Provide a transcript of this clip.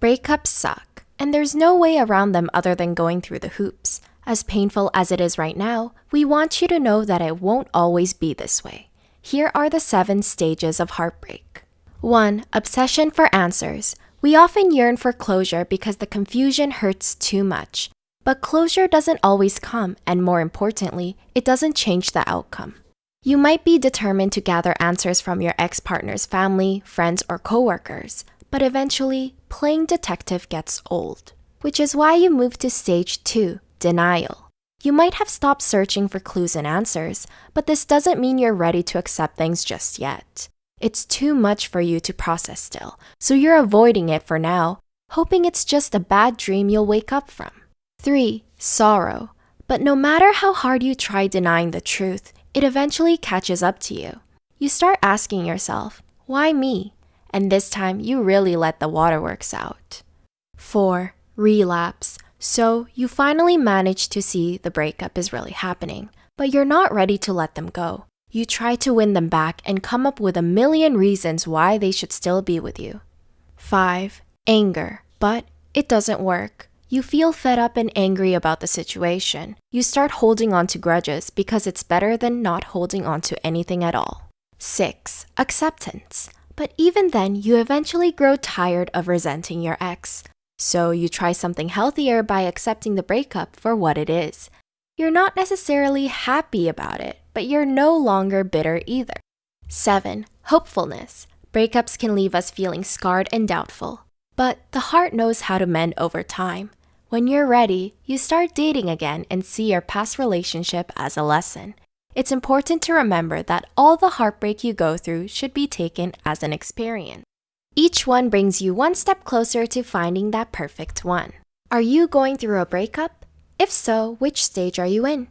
Breakups suck, and there's no way around them other than going through the hoops. As painful as it is right now, we want you to know that it won't always be this way. Here are the seven stages of heartbreak. 1. Obsession for answers. We often yearn for closure because the confusion hurts too much. But closure doesn't always come, and more importantly, it doesn't change the outcome. You might be determined to gather answers from your ex partner's family, friends, or coworkers, but eventually, playing detective gets old. Which is why you move to stage 2 denial. You might have stopped searching for clues and answers, but this doesn't mean you're ready to accept things just yet. It's too much for you to process still, so you're avoiding it for now, hoping it's just a bad dream you'll wake up from. 3. Sorrow. But no matter how hard you try denying the truth, it eventually catches up to you. You start asking yourself, why me? And this time you really let the waterworks out. 4. Relapse. So you finally manage to see the breakup is really happening, but you're not ready to let them go. You try to win them back and come up with a million reasons why they should still be with you. 5. Anger. But it doesn't work. You feel fed up and angry about the situation. You start holding on to grudges because it's better than not holding on to anything at all. 6. Acceptance. But even then, you eventually grow tired of resenting your ex. So you try something healthier by accepting the breakup for what it is. You're not necessarily happy about it, but you're no longer bitter either. 7. Hopefulness. Breakups can leave us feeling scarred and doubtful. But the heart knows how to mend over time. When you're ready, you start dating again and see your past relationship as a lesson. It's important to remember that all the heartbreak you go through should be taken as an experience. Each one brings you one step closer to finding that perfect one. Are you going through a breakup? If so, which stage are you in?